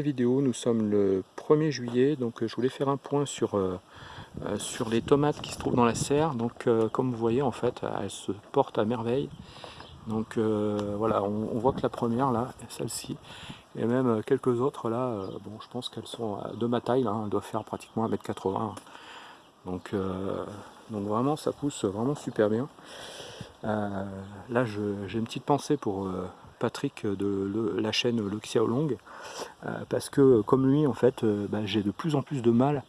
Vidéo, nous sommes le 1er juillet, donc euh, je voulais faire un point sur, euh, euh, sur les tomates qui se trouvent dans la serre. Donc comme vous voyez en fait, elles se portent à merveille. Donc voilà, on, voit que la première là, celle-ci, et même quelques autres là, bon je pense qu'elles sont de ma taille, là, elles doivent faire pratiquement 1m80. Donc, donc vraiment ça pousse vraiment super bien. là j'ai une petite pensée pour Patrick de la chaîne Le Xiaolong euh, parce que comme lui en fait euh, bah, j'ai de plus en plus de mal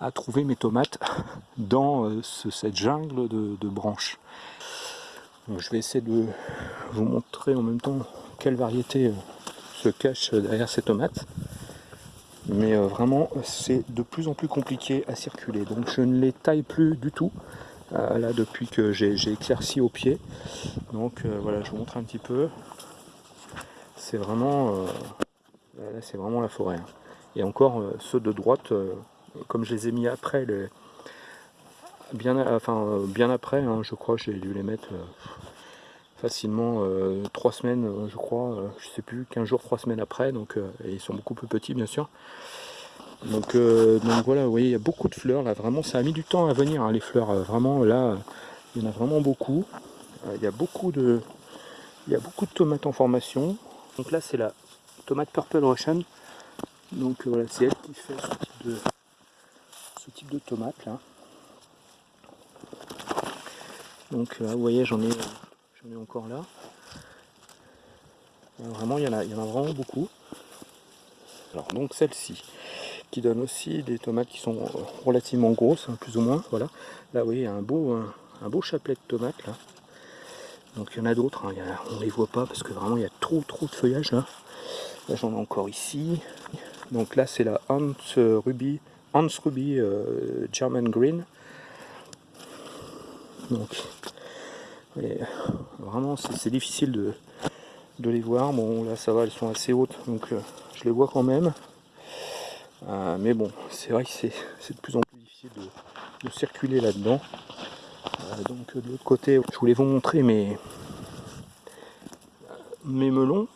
à trouver mes tomates dans euh, cette jungle de, branches. je vais essayer de vous montrer en même temps quelle variété se cache derrière ces tomates. Mais vraiment, c'est de plus en plus compliqué à circuler. Donc je ne les taille plus du tout. là, depuis que j'ai éclairci au pied. Donc voilà, je vous montre un petit peu c'est vraiment, euh, c'est vraiment la forêt. Hein. Et encore, euh, ceux de droite, euh, comme je les ai mis après, les, bien, enfin, bien après, hein, je crois, j'ai dû les mettre facilement trois semaines, je crois, je sais plus, 15 jours, trois semaines après, donc ils sont beaucoup plus petits, bien sûr. Donc, donc voilà, vous voyez, il y a beaucoup de fleurs, là, vraiment, ça a mis du temps à venir, hein, les fleurs, vraiment, là, il y en a vraiment beaucoup. il y a beaucoup de, il y a beaucoup de tomates en formation. Donc là c'est la tomate Purple Russian. Donc euh, voilà, c'est elle qui fait ce type de, tomate là. Donc là vous voyez j'en ai, j'en ai encore là. vraiment il y, en a, il y en a vraiment beaucoup. Alors donc celle-ci qui donne aussi des tomates qui sont relativement grosses, hein, plus ou moins. Voilà. Là vous voyez un beau, un, un beau chapelet de tomates là. Donc il y en a d'autres, hein. on les voit pas parce que vraiment il y a trop trop de feuillage là. Là j'en ai encore ici. Donc là c'est la Hans Ruby, Ruby euh, German Green. Donc vraiment c'est difficile de, de, les voir. Bon là ça va, elles sont assez hautes donc euh, je les vois quand même. Euh, mais bon, c'est vrai que c'est de plus en plus difficile de circuler là-dedans. Euh, donc de l'autre côté, je voulais vous montrer mes, mes melons.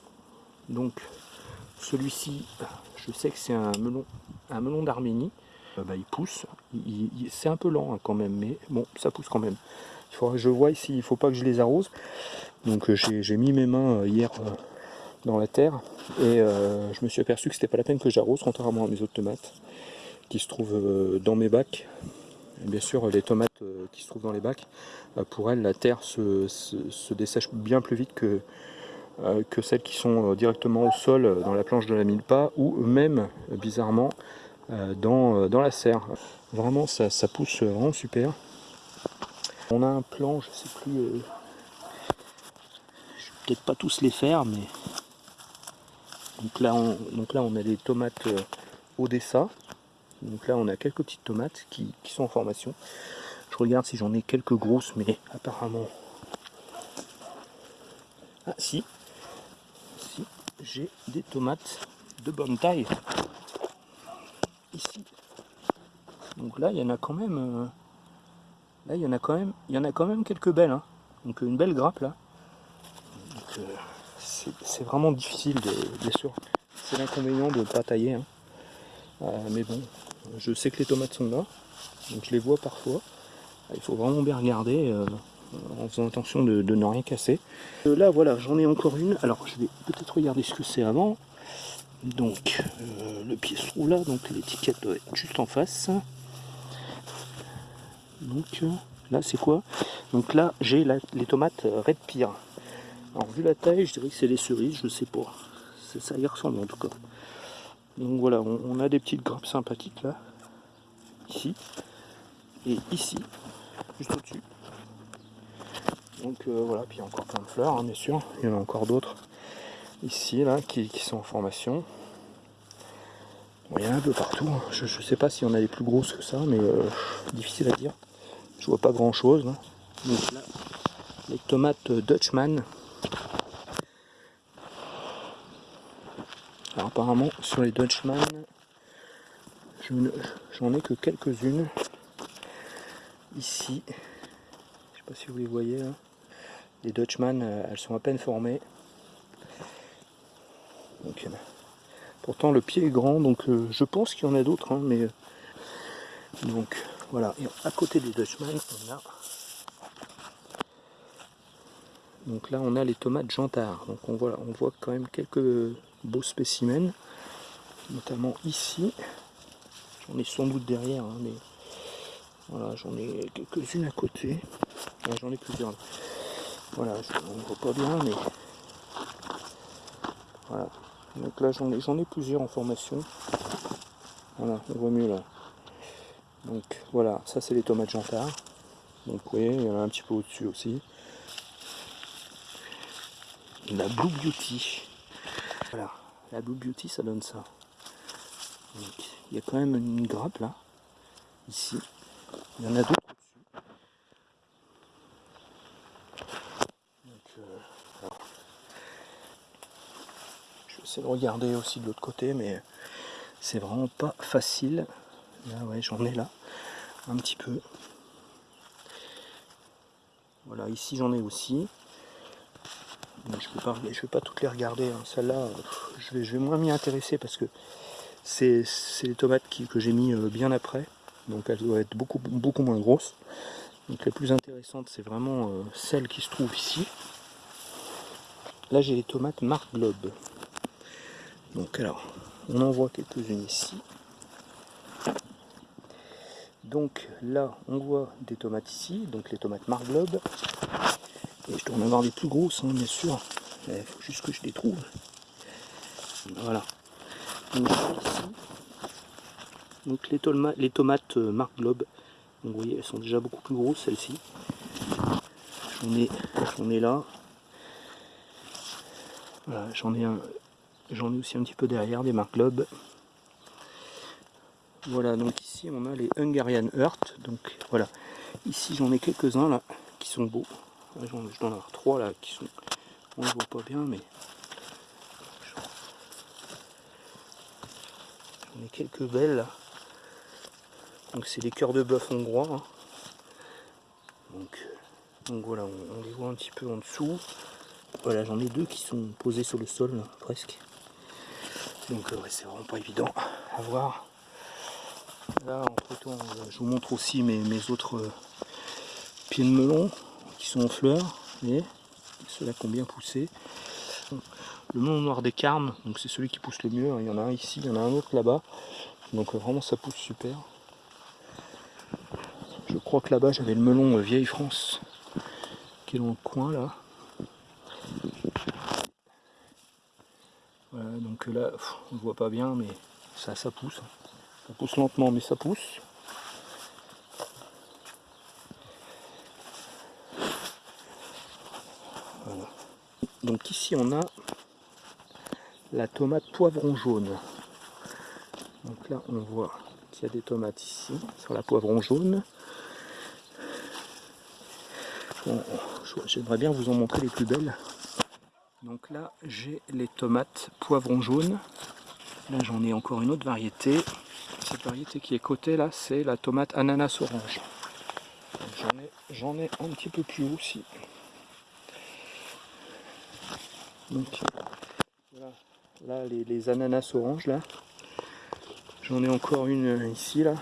Donc celui-ci, je sais que c'est un melon, un melon d'Arménie. Euh, bah, il pousse, c'est un peu lent hein, quand même, mais bon, ça pousse quand même. Il faudra que je vois ici, il ne faut pas que je les arrose. Donc euh, j'ai mis mes mains hier dans la terre et je me suis aperçu que c'était pas la peine que j'arrose, contrairement à mes autres tomates qui se trouvent dans mes bacs bien sûr les tomates euh, qui se trouvent dans les bacs, euh, pour elles la terre se, dessèche bien plus vite que, euh, celles qui sont directement au sol dans la planche de la mille-pas ou même bizarrement dans, la serre. Vraiment ça, pousse vraiment super. On a un plan, je sais plus, je vais peut-être pas tous les faire, mais donc là on, donc là on a des tomates Odessa, donc là on a quelques petites tomates qui, sont en formation. Je regarde si j'en ai quelques grosses, mais apparemment... Ah si, si j'ai des tomates de bonne taille. Ici. Donc là il y en a quand même... Euh, là il y en a quand même, il y en a quand même quelques belles. Hein. Donc une belle grappe là. Euh, c'est vraiment difficile, de, bien sûr. C'est l'inconvénient de ne pas tailler. Hein. Euh, mais bon, je sais que les tomates sont là, donc je les vois parfois. Il faut vraiment bien regarder euh, en faisant attention de, ne rien casser. Euh, là voilà, j'en ai encore une. Alors je vais peut-être regarder ce que c'est avant. Donc le pied se trouve là, donc l'étiquette doit être juste en face. Donc là c'est quoi? Donc là j'ai les tomates Red Pear. Alors vu la taille, je dirais que c'est des cerises, je sais pas. Ça y ressemble en tout cas. Donc voilà, on, a des petites grappes sympathiques là, ici, et ici, juste au-dessus. Donc euh, voilà, puis il y a encore plein de fleurs, hein, bien sûr, il y en a encore d'autres ici, là, qui, sont en formation. il y en a un peu partout, hein. je sais pas si on a les plus grosses que ça, mais euh, difficile à dire. Je vois pas grand chose. Donc là, les tomates Dutchman, Alors apparemment sur les Dutchman, j'en ai que quelques-unes. Ici, je sais pas si vous les voyez, hein. les Dutchman, euh, elles sont à peine formées. Donc Pourtant le pied est grand, donc euh, je pense qu'il y en a d'autres, hein, mais donc voilà. Et à côté des Dutchman, on a donc là on a les tomates Jantard. Donc on on voit quand même quelques beaux spécimens, notamment ici. J'en ai sans doute derrière, hein, mais voilà, j'en ai quelques-unes à côté. j'en ai plusieurs. Voilà, on ne voit pas bien, mais voilà. Donc là, j'en ai, ai plusieurs en formation. Voilà, on voit mieux là. Donc voilà, ça c'est les tomates Jantard. Donc vous voyez, il y en a un petit peu au-dessus aussi. La Blue Beauty. Voilà, la Blue Beauty, ça donne ça. Il y a quand même une grappe là, ici. Il y en a d'autres au-dessus. Euh, je vais essayer de regarder aussi de l'autre côté, mais c'est vraiment pas facile. Là, ouais, j'en ai là, un petit peu. Voilà, ici j'en ai aussi. je ne vais pas toutes les regarder. Hein. Celle-là, je vais, je vais moins m'y intéresser parce que c'est les tomates que j'ai mis euh, bien après donc elle doit être beaucoup, moins grosse. Donc la plus intéressante, c'est vraiment euh, celle qui se trouve ici. Là, j'ai les tomates Marc Globe. Donc alors, on en voit quelques-unes ici. Donc là, on voit des tomates ici, donc les tomates Globe. Et je dois en avoir des plus grosses, hein, bien sûr. Il faut juste que je les trouve. Voilà. Donc ici, donc les, tomates euh, Marc Globe, vous voyez, elles sont déjà beaucoup plus grosses celles-ci. J'en ai, là. j'en ai j'en ai aussi un petit peu derrière des Marc Globe. Voilà, donc ici on a les Hungarian Earth. Donc voilà, ici j'en ai quelques-uns là qui sont beaux. Ai avoir trois là qui sont, on ne voit pas bien, mais quelques belles. Donc c'est des cœurs de bœuf hongrois. Hein. Donc, voilà, on, les voit un petit peu en dessous. Voilà, j'en ai deux qui sont posés sur le sol, presque. Donc euh, c'est vraiment pas évident à voir. Là, entre temps, euh, je vous montre aussi mes, autres euh, pieds de melon qui sont en fleurs. Vous ceux-là qui ont bien poussé. Le melon noir des carmes, donc c'est celui qui pousse le mieux. Hein. Il y en a un ici, il y en a un autre là-bas. Donc vraiment ça pousse super. Je crois que là-bas j'avais le melon euh, Vieille France qui est dans le coin là. Voilà, donc là on ne voit pas bien mais ça ça pousse. Ça pousse lentement mais ça pousse. Donc ici on a la tomate poivron jaune. Donc là on voit qu'il y a des tomates ici sur la poivron jaune. J'aimerais bien vous en montrer les plus belles. Donc là, j'ai les tomates poivron jaune. Là, j'en ai encore une autre variété. Cette variété qui est cotée là, c'est la tomate ananas orange. J'en ai, ai, un petit peu plus haut aussi. Là, les, ananas orange là. J'en ai encore une ici là.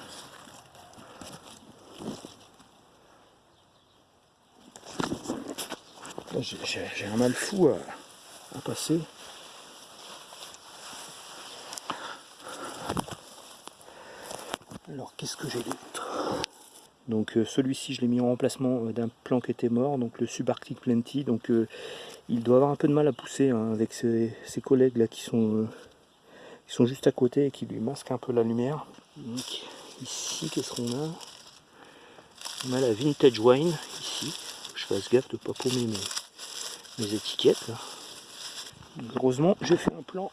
J'ai un mal fou à, passer. Alors qu'est-ce que j'ai d'autre? Donc euh, celui-ci je l'ai mis en remplacement euh, d'un plan qui était mort, donc le Subarctic Plenty. Donc euh, il doit avoir un peu de mal à pousser hein, avec ses, collègues là qui sont, qui sont juste à côté et qui lui masquent un peu la lumière. Donc ici qu'est-ce qu'on a? On a la Vintage Wine ici. Je fasse gaffe de ne pas paumer mes, étiquettes. Heureusement, j'ai fait un plan.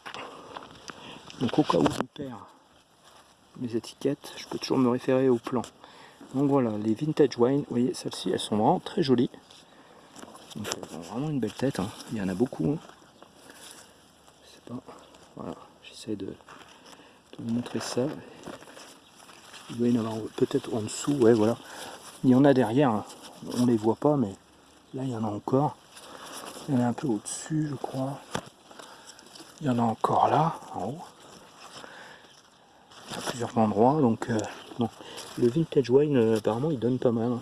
Donc au cas où je perds mes étiquettes, je peux toujours me référer au plan. Donc voilà, les vintage wine, vous voyez, celles-ci, elles sont vraiment très jolies. elles ont vraiment une belle tête, hein. il y en a beaucoup. Hein. Pas... Voilà, j'essaie de, vous montrer ça. Il doit y en avoir peut-être en dessous, ouais, voilà. Il y en a derrière, hein. on les voit pas, mais là, il y en a encore. Il y en a un peu au-dessus, je crois. Il y en a encore là, en haut. à plusieurs endroits. Donc, le vintage wine, apparemment, il donne pas mal.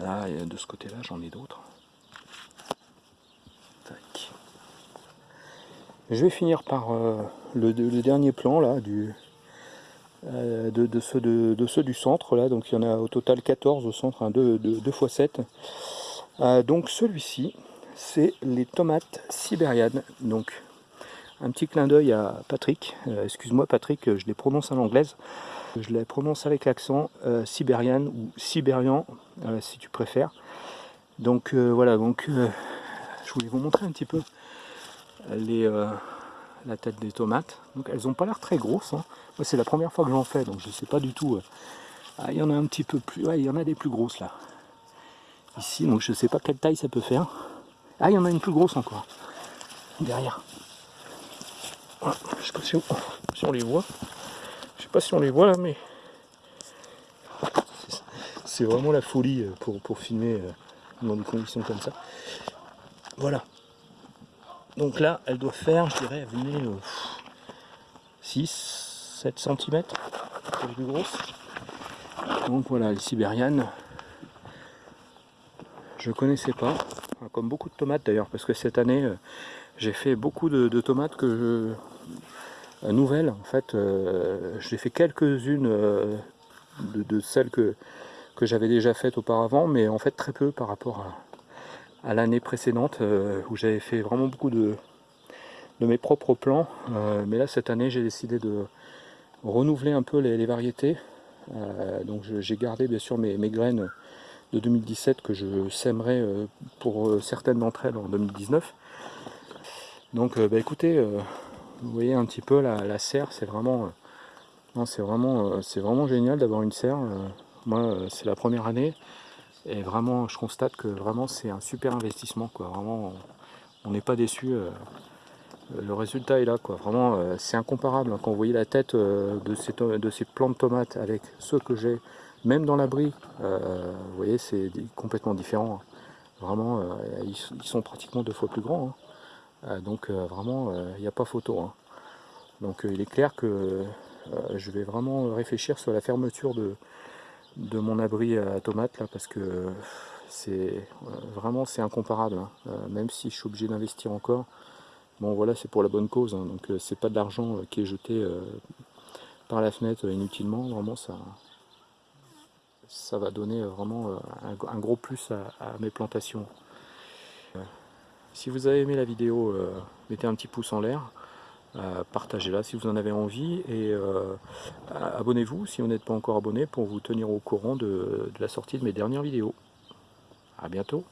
Là, de ce côté-là, j'en ai d'autres. Je vais finir par le, dernier plan là du, de, ceux du centre là. Donc il y en a au total 14 au centre, 2, 2, x 7. donc celui-ci, c'est les tomates sibérianes. Donc un petit clin d'œil à Patrick. Euh, excuse-moi Patrick, je les prononce en anglaise. Je les prononce avec l'accent euh, sibériane ou sibérian euh, si tu préfères. Donc voilà, donc je voulais vous montrer un petit peu la tête des tomates. Donc elles n'ont pas l'air très grosses. Hein. Moi c'est la première fois que j'en fais, donc je ne sais pas du tout. Ah, il y en a un petit peu plus. Il y en a des plus grosses là. Ici, donc je ne sais pas quelle taille ça peut faire. Ah, il y en a une plus grosse encore. Derrière. Je je sais pas si on, les voit. Je sais pas si on les voit là, mais c'est vraiment la folie euh, pour, pour filmer euh, dans des conditions comme ça. Voilà. Donc là, elle doit faire, je dirais, venir 6, 7 cm. plus. Donc voilà, les sibérianes. Je connaissais pas comme beaucoup de tomates d'ailleurs, parce que cette année, euh, j'ai fait beaucoup de, tomates que je, nouvelles. En fait, euh, j'ai fait quelques-unes de, celles que, que j'avais déjà faites auparavant, mais en fait très peu par rapport à, l'année précédente, où j'avais fait vraiment beaucoup de, de mes propres plans. mais là, cette année, j'ai décidé de renouveler un peu les, variétés. donc j'ai gardé bien sûr mes, mes graines de 2017 que je sèmerai euh, pour euh, certaines d'entre elles en 2019. Donc euh, bah, écoutez, vous voyez un petit peu la, serre, c'est vraiment, c'est vraiment, c'est vraiment génial d'avoir une serre. moi, c'est la première année et vraiment, je constate que vraiment c'est un super investissement. Quoi. Vraiment, on n'est pas déçu. le résultat est là, quoi. Vraiment, c'est incomparable. Hein. Quand vous voyez la tête de ces, de plants de tomates avec ceux que j'ai même dans l'abri, euh, vous voyez, c'est complètement différent. Vraiment, euh, ils, sont pratiquement deux fois plus grands. Hein. Euh, donc vraiment, il n'y a pas photo. Hein. Donc il est clair que je vais vraiment réfléchir sur la fermeture de, mon abri à tomates là parce que c'est vraiment c'est incomparable hein. même si je suis obligé d'investir encore bon voilà c'est pour la bonne cause donc c'est pas de l'argent qui est jeté par la fenêtre inutilement vraiment ça ça va donner vraiment euh, un, gros plus à, mes plantations. Euh, si vous avez aimé la vidéo, euh, mettez un petit pouce en l'air, partagez-la si vous en avez envie et abonnez-vous si vous n'êtes pas encore abonné pour vous tenir au courant de, de la sortie de mes dernières vidéos. A bientôt